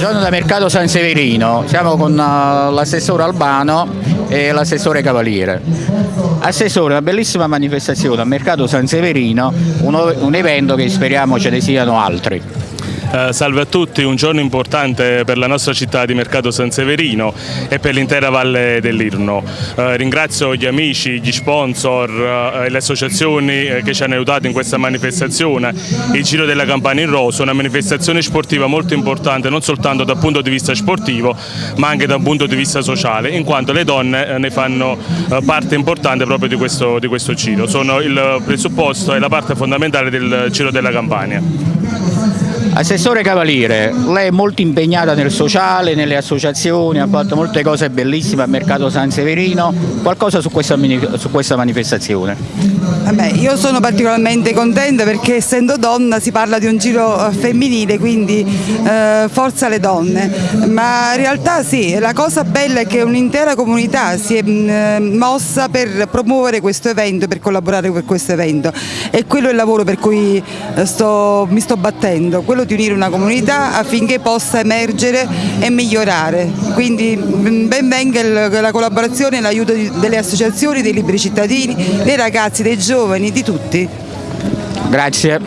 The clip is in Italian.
Giorno da Mercato San Severino, siamo con uh, l'assessore Albano e l'assessore Cavaliere. Assessore, una bellissima manifestazione a Mercato San Severino, un, un evento che speriamo ce ne siano altri. Eh, salve a tutti, un giorno importante per la nostra città di Mercato San Severino e per l'intera Valle dell'Irno. Eh, ringrazio gli amici, gli sponsor eh, e le associazioni eh, che ci hanno aiutato in questa manifestazione. Il Giro della Campania in Rosso, una manifestazione sportiva molto importante non soltanto dal punto di vista sportivo ma anche dal punto di vista sociale, in quanto le donne ne fanno parte importante proprio di questo, di questo giro. Sono il presupposto e la parte fondamentale del Giro della Campania. Assessore Cavaliere, lei è molto impegnata nel sociale, nelle associazioni, ha fatto molte cose bellissime a Mercato San Severino, qualcosa su questa, su questa manifestazione? Vabbè, io sono particolarmente contenta perché essendo donna si parla di un giro eh, femminile, quindi eh, forza le donne, ma in realtà sì, la cosa bella è che un'intera comunità si è mh, mm, mossa per promuovere questo evento, per collaborare per questo evento e quello è il lavoro per cui eh, sto, mi sto battendo, quello di unire una comunità affinché possa emergere e migliorare. Quindi ben venga la collaborazione e l'aiuto delle associazioni, dei liberi cittadini, dei ragazzi, dei giovani, di tutti. Grazie.